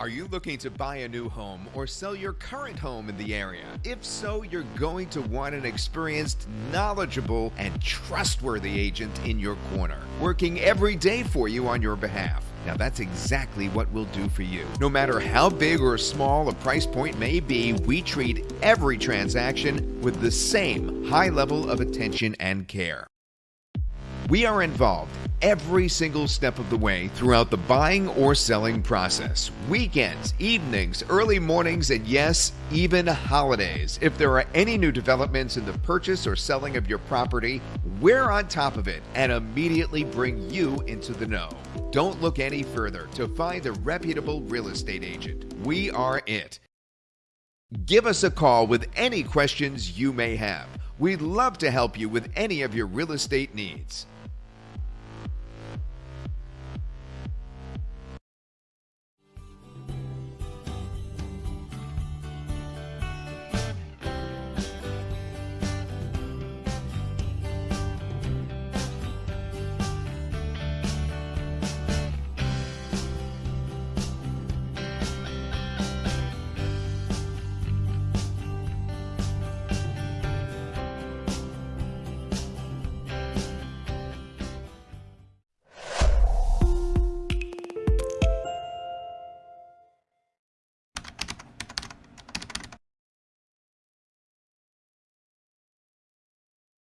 Are you looking to buy a new home or sell your current home in the area? If so, you're going to want an experienced, knowledgeable, and trustworthy agent in your corner, working every day for you on your behalf. Now, that's exactly what we'll do for you. No matter how big or small a price point may be, we treat every transaction with the same high level of attention and care. We are involved every single step of the way throughout the buying or selling process. Weekends, evenings, early mornings, and yes, even holidays. If there are any new developments in the purchase or selling of your property, we're on top of it and immediately bring you into the know. Don't look any further to find a reputable real estate agent. We are it. Give us a call with any questions you may have. We'd love to help you with any of your real estate needs.